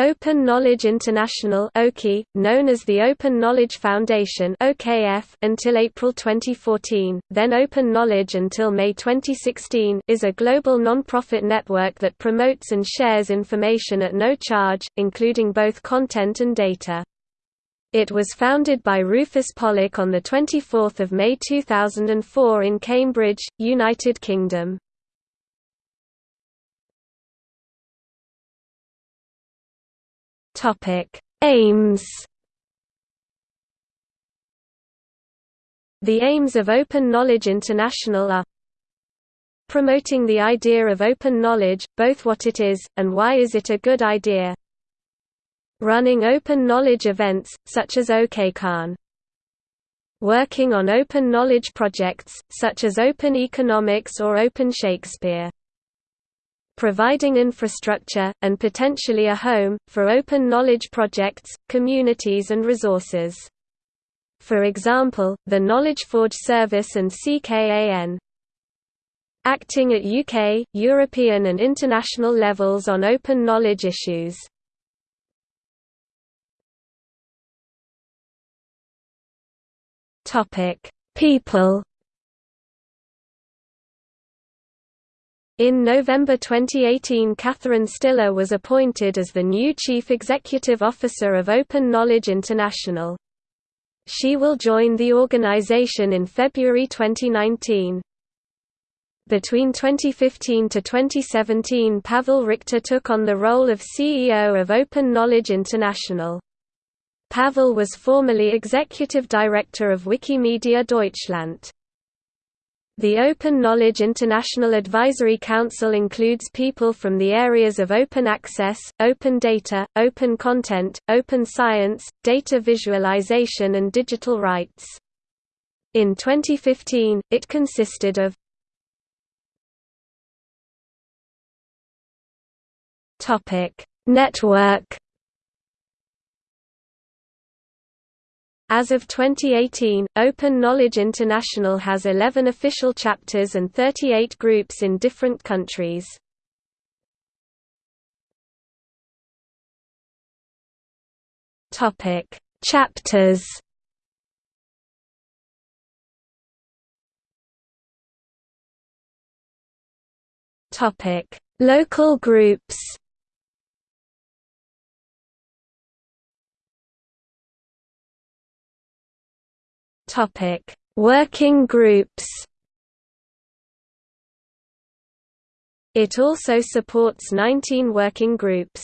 Open Knowledge International (OKI), known as the Open Knowledge Foundation (OKF) until April 2014, then Open Knowledge until May 2016, is a global non-profit network that promotes and shares information at no charge, including both content and data. It was founded by Rufus Pollock on the 24th of May 2004 in Cambridge, United Kingdom. Topic: Aims. The aims of Open Knowledge International are promoting the idea of open knowledge, both what it is, and why is it a good idea. Running open knowledge events, such as OKCON. Working on open knowledge projects, such as Open Economics or Open Shakespeare providing infrastructure, and potentially a home, for open knowledge projects, communities and resources. For example, the KnowledgeForge service and CKAN. Acting at UK, European and international levels on open knowledge issues. People In November 2018 Catherine Stihler was appointed as the new Chief Executive Officer of Open Knowledge International. She will join the organization in February 2019. Between 2015 to 2017 Pavel Richter took on the role of CEO of Open Knowledge International. Pavel was formerly Executive Director of Wikimedia Deutschland. The Open Knowledge International Advisory Council includes people from the areas of open access, open data, open content, open science, data visualization and digital rights. In 2015, it consisted of Network As of 2018, Open Knowledge International has 11 official chapters and 38 groups in different countries. Topic: Chapters. Topic: Local groups. Topic: Working groups. It also supports 19 working groups.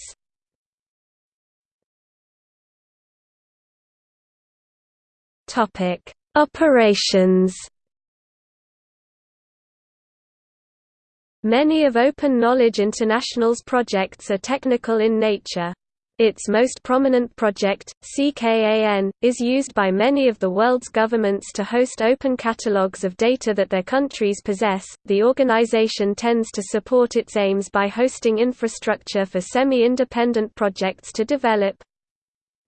Topic: Operations. Many of Open Knowledge International's projects are technical in nature. Its most prominent project, CKAN, is used by many of the world's governments to host open catalogues of data that their countries possess. The organization tends to support its aims by hosting infrastructure for semi independent projects to develop.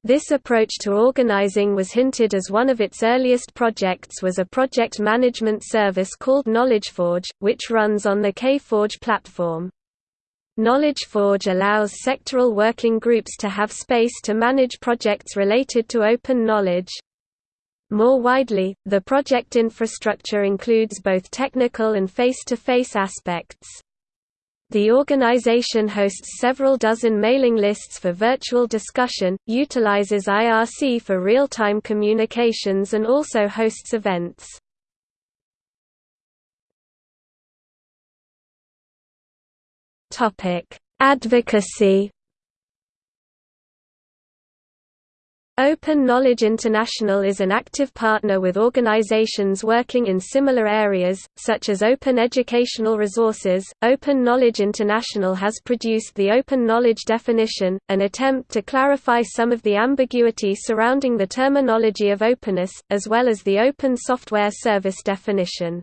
This approach to organizing was hinted as one of its earliest projects was a project management service called KnowledgeForge, which runs on the KForge platform. KnowledgeForge allows sectoral working groups to have space to manage projects related to open knowledge. More widely, the project infrastructure includes both technical and face-to-face -face aspects. The organization hosts several dozen mailing lists for virtual discussion, utilizes IRC for real-time communications and also hosts events. Advocacy. Open Knowledge International is an active partner with organizations working in similar areas, such as open educational resources. Open Knowledge International has produced the Open Knowledge Definition, an attempt to clarify some of the ambiguity surrounding the terminology of openness, as well as the Open Software Service definition.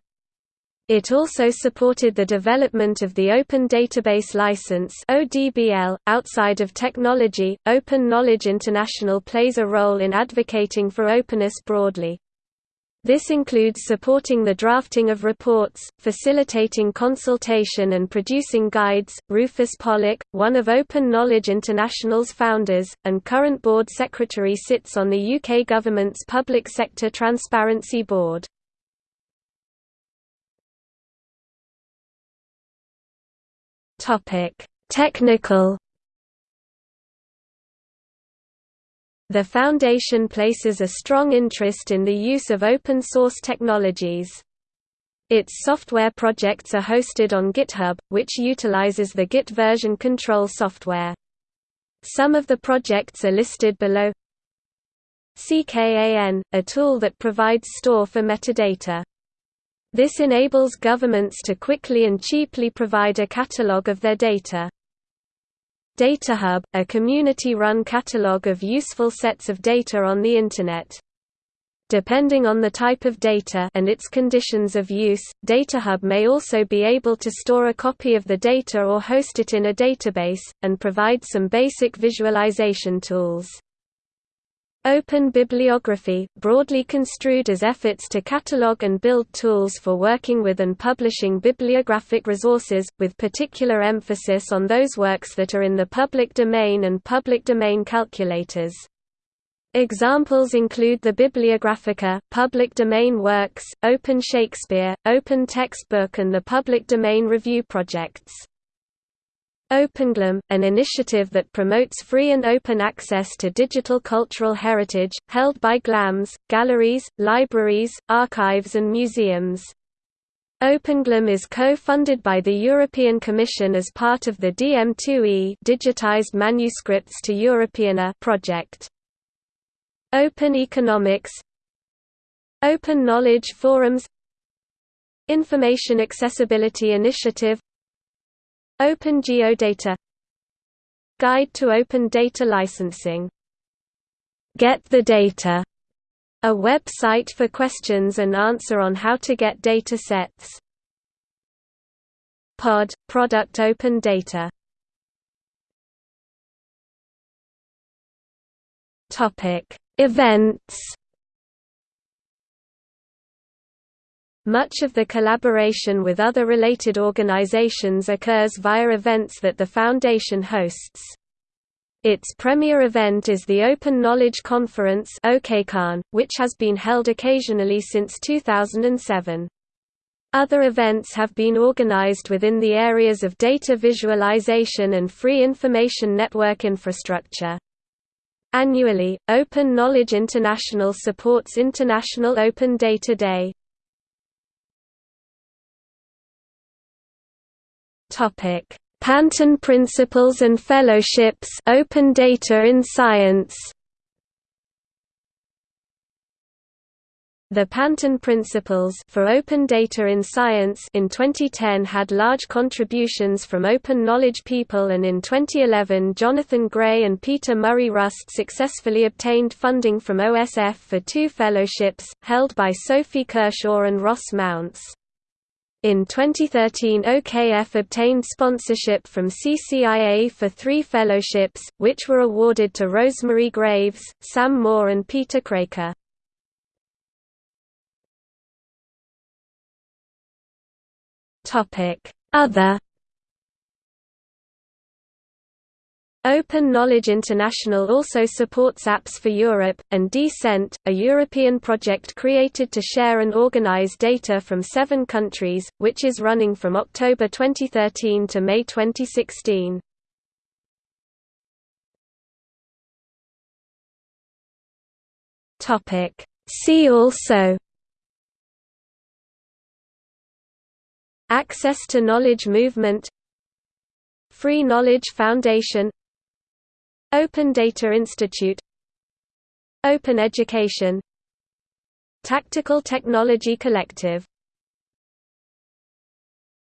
It also supported the development of the Open Database License (ODBL). Outside of technology, Open Knowledge International plays a role in advocating for openness broadly. This includes supporting the drafting of reports, facilitating consultation and producing guides. Rufus Pollock, one of Open Knowledge International's founders, and current board secretary sits on the UK government's Public Sector Transparency Board. Technical The Foundation places a strong interest in the use of open-source technologies. Its software projects are hosted on GitHub, which utilizes the Git version control software. Some of the projects are listed below CKAN, a tool that provides store for metadata. This enables governments to quickly and cheaply provide a catalog of their data. DataHub, a community-run catalog of useful sets of data on the Internet. Depending on the type of data and its conditions of use, DataHub may also be able to store a copy of the data or host it in a database, and provide some basic visualization tools. Open bibliography, broadly construed as efforts to catalog and build tools for working with and publishing bibliographic resources, with particular emphasis on those works that are in the public domain and public domain calculators. Examples include the Bibliographica, public domain works, Open Shakespeare, Open Textbook and the Public Domain Review projects. OpenGLAM, an initiative that promotes free and open access to digital cultural heritage, held by GLAMs, galleries, libraries, archives and museums. OpenGLAM is co-funded by the European Commission as part of the DM2E Digitized Manuscripts to Europeana project. Open Economics Open Knowledge Forums Information Accessibility Initiative Open Geodata. Guide to Open Data Licensing. Get the Data, a website for questions and answer on how to get data sets. POD – Product Open Data. Events Much of the collaboration with other related organizations occurs via events that the Foundation hosts. Its premier event is the Open Knowledge Conference which has been held occasionally since 2007. Other events have been organized within the areas of data visualization and free information network infrastructure. Annually, Open Knowledge International supports International Open Data Day. Topic: Panton Principles and Fellowships Open Data in Science The Panton Principles for Open Data in Science in 2010 had large contributions from open knowledge people and in 2011 Jonathan Gray and Peter Murray Rust successfully obtained funding from OSF for two fellowships, held by Sophie Kershaw and Ross Mounce. In 2013 OKF obtained sponsorship from CCIA for three fellowships, which were awarded to Rosemary Graves, Sam Moore and Peter Kraker. Other Open Knowledge International also supports Apps for Europe, and DCENT, a European project created to share and organize data from seven countries, which is running from October 2013 to May 2016. See also Access to Knowledge Movement Free Knowledge Foundation Open Data Institute Open Education Tactical Technology Collective